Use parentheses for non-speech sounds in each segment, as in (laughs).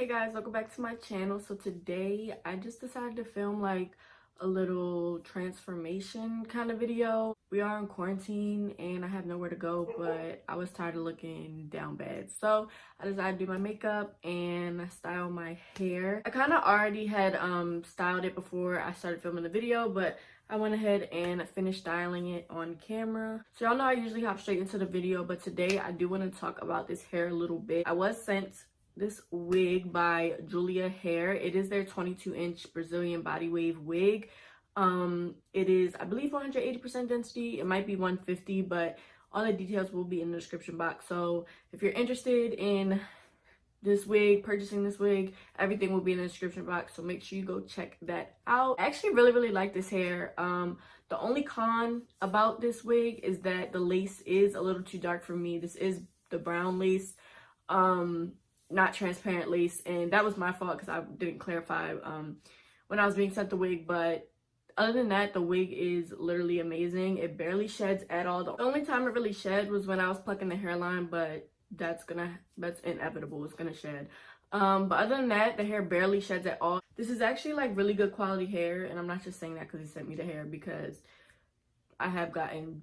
hey guys welcome back to my channel so today i just decided to film like a little transformation kind of video we are in quarantine and i have nowhere to go but i was tired of looking down bad so i decided to do my makeup and style my hair i kind of already had um styled it before i started filming the video but I went ahead and finished styling it on camera. So y'all know I usually hop straight into the video, but today I do want to talk about this hair a little bit. I was sent this wig by Julia Hair. It is their 22 inch Brazilian body wave wig. Um, it is, I believe 180% density. It might be 150, but all the details will be in the description box. So if you're interested in this wig, purchasing this wig, everything will be in the description box. So make sure you go check that out. I actually really, really like this hair. Um, the only con about this wig is that the lace is a little too dark for me. This is the brown lace. Um, not transparent lace and that was my fault because I didn't clarify um, when I was being sent the wig but other than that the wig is literally amazing. It barely sheds at all. The only time it really shed was when I was plucking the hairline but that's gonna that's inevitable. It's gonna shed. Um but other than that the hair barely sheds at all. This is actually like really good quality hair and I'm not just saying that because he sent me the hair because I have gotten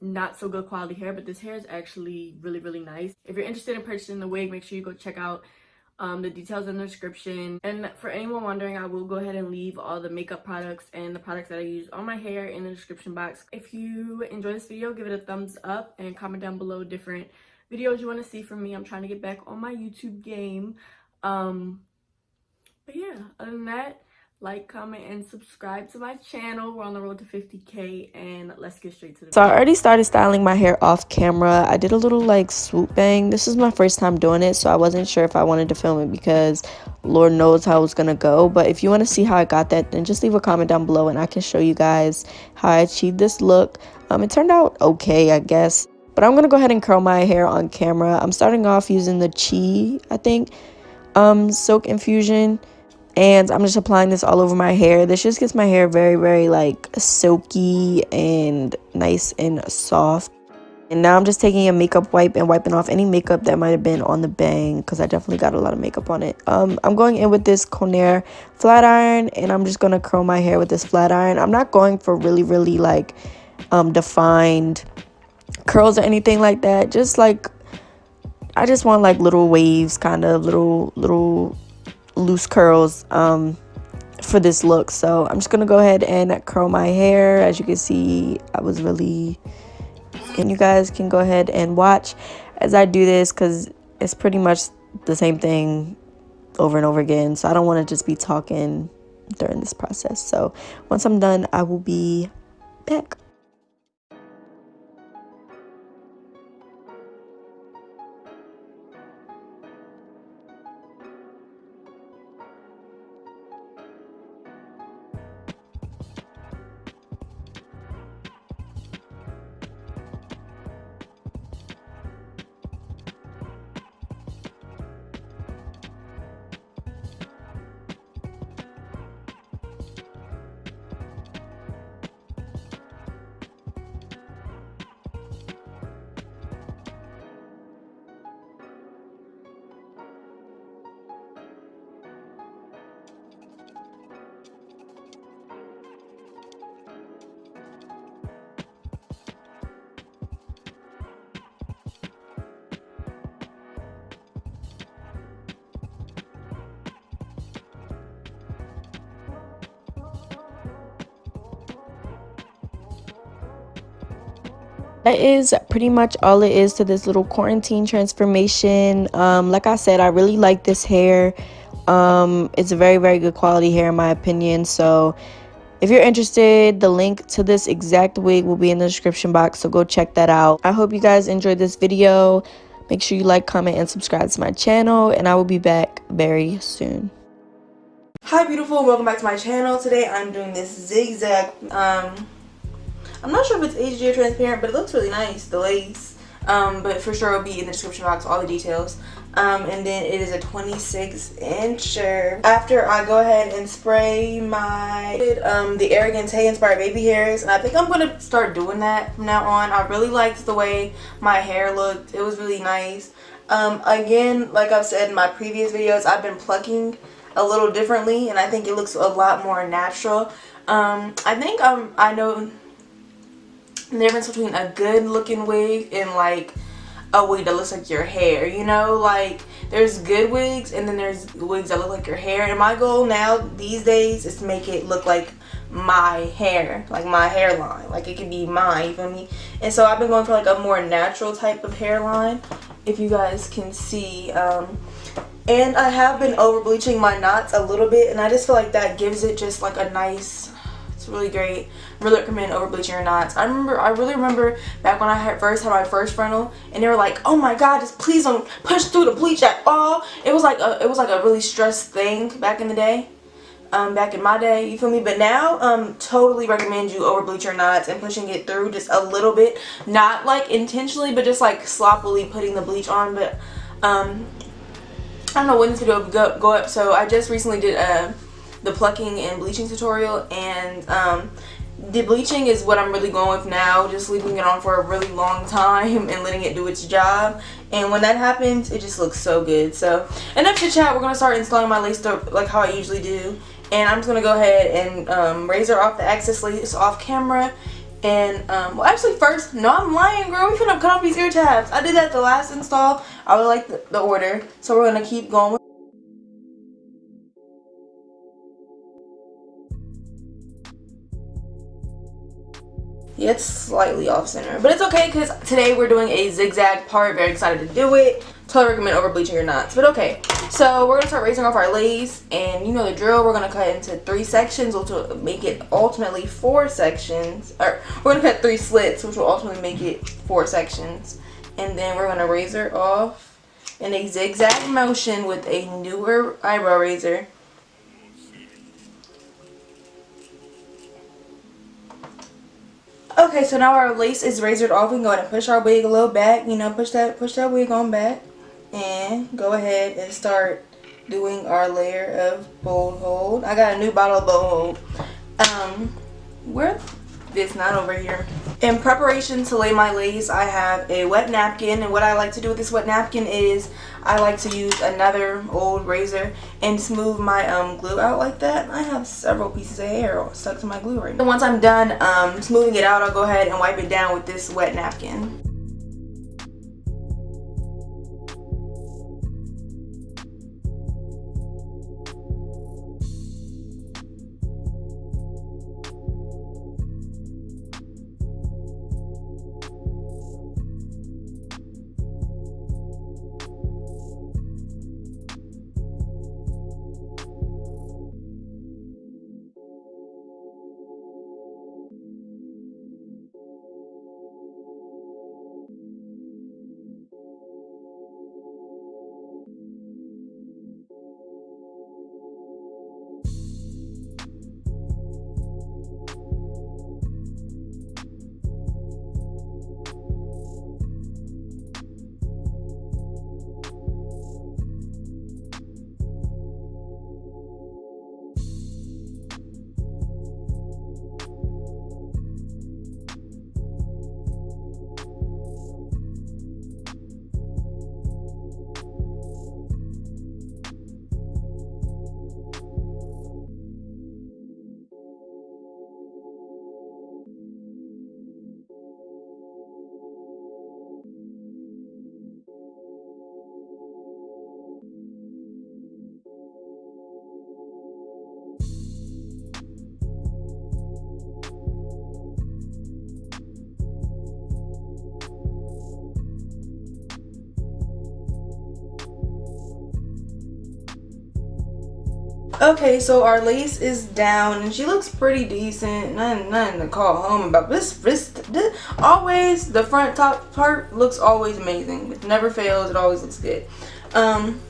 not so good quality hair but this hair is actually really really nice. If you're interested in purchasing the wig make sure you go check out um, the details in the description. And for anyone wondering i will go ahead and leave all the makeup products and the products that i use on my hair in the description box. If you enjoy this video give it a thumbs up and comment down below different videos you want to see from me. I'm trying to get back on my youtube game. Um but yeah other than that like comment and subscribe to my channel. We're on the road to 50k and let's get straight to the so i already started styling my hair off camera. I did a little like swoop bang. This is my first time doing it so i wasn't sure if i wanted to film it because lord knows how it's gonna go. But if you want to see how i got that then just leave a comment down below and i can show you guys how i achieved this look. Um it turned out okay i guess. But i'm gonna go ahead and curl my hair on camera. I'm starting off using the chi i think um silk infusion and I'm just applying this all over my hair. This just gets my hair very, very like silky and nice and soft. And now I'm just taking a makeup wipe and wiping off any makeup that might have been on the bang because I definitely got a lot of makeup on it. Um, I'm going in with this Conair flat iron and I'm just going to curl my hair with this flat iron. I'm not going for really, really like um, defined curls or anything like that. Just like, I just want like little waves, kind of little, little loose curls um, for this look. So I'm just going to go ahead and curl my hair. As you can see, I was really... And you guys can go ahead and watch as I do this because it's pretty much the same thing over and over again. So I don't want to just be talking during this process. So once I'm done, I will be back. That is pretty much all it is to this little quarantine transformation. Um, like i said i really like this hair. Um, it's a very very good quality hair in my opinion. So if you're interested the link to this exact wig will be in the description box. So go check that out. I hope you guys enjoyed this video. Make sure you like comment and subscribe to my channel. And i will be back very soon. Hi beautiful. Welcome back to my channel. Today i'm doing this zigzag um I'm not sure if it's or transparent, but it looks really nice, the lace. Um, but for sure it'll be in the description box, all the details. Um, and then it is a 26 incher. After I go ahead and spray my um, the Arrogant Tae inspired baby hairs, and I think I'm gonna start doing that from now on. I really liked the way my hair looked. It was really nice. Um, again, like I've said in my previous videos, I've been plucking a little differently and I think it looks a lot more natural. Um, I think um, I know the difference between a good looking wig and like a wig that looks like your hair you know? Like there's good wigs and then there's wigs that look like your hair. And my goal now these days is to make it look like my hair like my hairline. Like it can be mine you feel me? And so I've been going for like a more natural type of hairline if you guys can see um and I have been over bleaching my knots a little bit and I just feel like that gives it just like a nice it's really great. Really recommend over bleaching your knots. I remember, I really remember back when I had first had my first frontal, and they were like, "Oh my God, just please don't push through the bleach at all." It was like a, it was like a really stressed thing back in the day. Um, back in my day, you feel me? But now, um, totally recommend you over bleach your knots and pushing it through just a little bit. Not like intentionally, but just like sloppily putting the bleach on. But, um, I don't know when this video will go, go up. So I just recently did a the plucking and bleaching tutorial and um, the bleaching is what I'm really going with now just leaving it on for a really long time (laughs) and letting it do its job. And when that happens it just looks so good. So enough to chat. We're gonna start installing my lace up like how I usually do. And I'm just gonna go ahead and um, razor off the excess lace off camera. And um, well actually first no I'm lying girl. We finna cut off these ear tabs. I did that the last install. I would like the, the order. So we're gonna keep going It's slightly off center. But it's okay because today we're doing a zigzag part. Very excited to do it. Totally recommend over bleaching your knots. But okay, so we're going to start raising off our lace. And you know the drill. We're going to cut into three sections which will make it ultimately four sections. Or we're going to cut three slits which will ultimately make it four sections. And then we're going to razor off in a zigzag motion with a newer eyebrow razor. Okay, so now our lace is razored off. We can go ahead and push our wig a little back. You know, push that push that wig on back. And go ahead and start doing our layer of bold hold. I got a new bottle of bold hold. Um, where it's not over here. In preparation to lay my lace, I have a wet napkin. And what I like to do with this wet napkin is I like to use another old razor and smooth my um, glue out like that. I have several pieces of hair stuck to my glue right now. And once I'm done um, smoothing it out, I'll go ahead and wipe it down with this wet napkin. Okay, so our lace is down and she looks pretty decent. Nothing, nothing to call home about. This, wrist always, the front top part looks always amazing. It never fails. It always looks good. Um,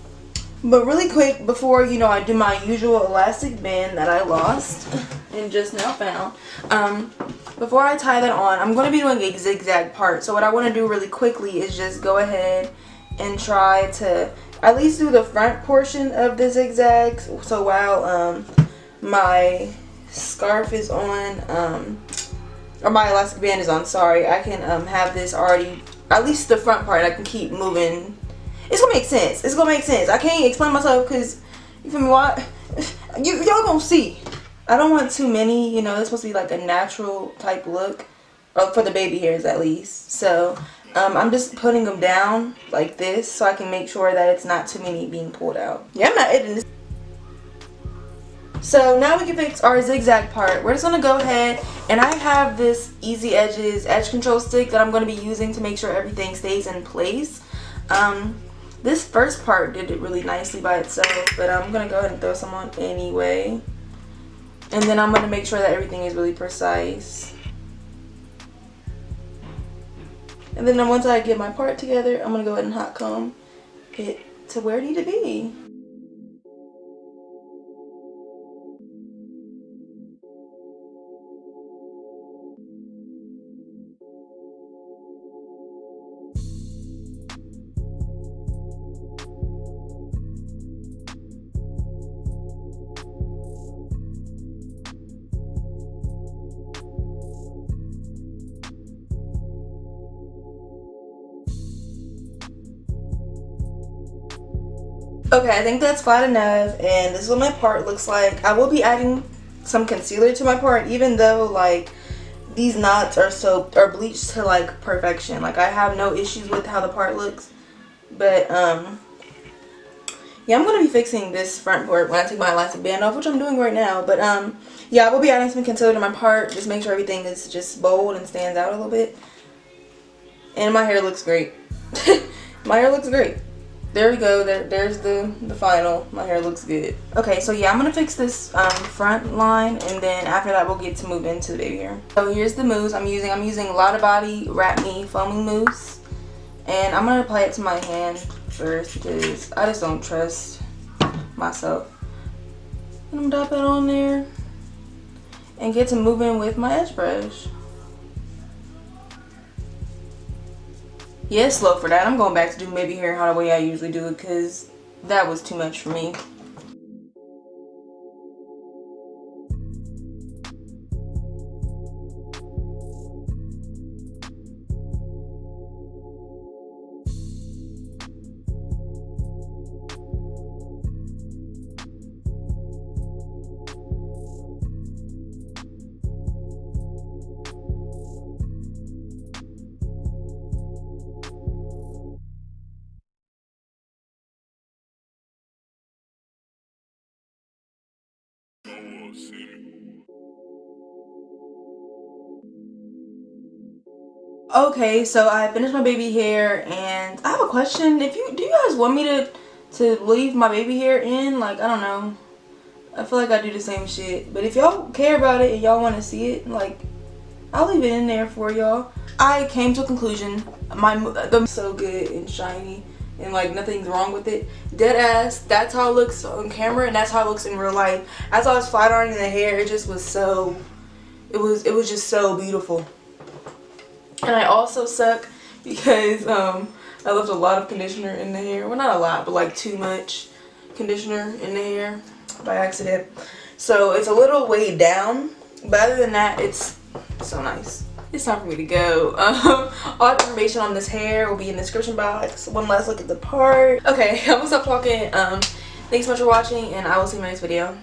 but really quick, before, you know, I do my usual elastic band that I lost (laughs) and just now found. Um, before I tie that on, I'm going to be doing a zigzag part. So what I want to do really quickly is just go ahead and try to at least do the front portion of the zigzags so while um, my scarf is on um, or my elastic band is on sorry I can um, have this already at least the front part I can keep moving it's gonna make sense. It's gonna make sense. I can't explain myself because you feel me? Why? (laughs) You y'all gonna see. I don't want too many. You know, it's supposed to be like a natural type look, or for the baby hairs at least. So um, I'm just putting them down like this so I can make sure that it's not too many being pulled out. Yeah, I'm not editing this. So now we can fix our zigzag part. We're just going to go ahead and I have this Easy Edges edge control stick that I'm going to be using to make sure everything stays in place. Um, this first part did it really nicely by itself, but I'm going to go ahead and throw some on anyway. And then I'm going to make sure that everything is really precise. And then once I get my part together, I'm going to go ahead and hot comb it to where it need to be. Okay, I think that's flat enough and this is what my part looks like. I will be adding some concealer to my part even though like these knots are so are bleached to like perfection. Like I have no issues with how the part looks. But um yeah, I'm going to be fixing this front part when I take my elastic band off, which I'm doing right now. But um yeah, I will be adding some concealer to my part. Just make sure everything is just bold and stands out a little bit. And my hair looks great. (laughs) my hair looks great there we go. There there's the the final. My hair looks good. Okay so yeah i'm gonna fix this um, front line and then after that we'll get to move into the baby hair. So here's the mousse i'm using. I'm using Lottabody wrap me foaming mousse and i'm gonna apply it to my hand first because i just don't trust myself. And i'm gonna dab it on there and get to moving with my edge brush yeah, it's slow for that. I'm going back to do maybe hair how the way I usually do it because that was too much for me. Okay, so I finished my baby hair and I have a question. If you do you guys want me to to leave my baby hair in? Like, I don't know. I feel like I do the same shit. But if y'all care about it and y'all want to see it, like, I'll leave it in there for y'all. I came to a conclusion. My them so good and shiny and like nothing's wrong with it. Dead ass. That's how it looks on camera and that's how it looks in real life. As I was flat ironing the hair, it just was so. It was it was just so beautiful. And I also suck because um, I left a lot of conditioner in the hair. Well, not a lot, but like too much conditioner in the hair by accident. So it's a little weighed down. But other than that, it's so nice. It's time for me to go. (laughs) Um, all information on this hair will be in the description box. One last look at the part. Okay, I'm gonna stop talking. Um, thanks so much for watching and I will see you in my next video.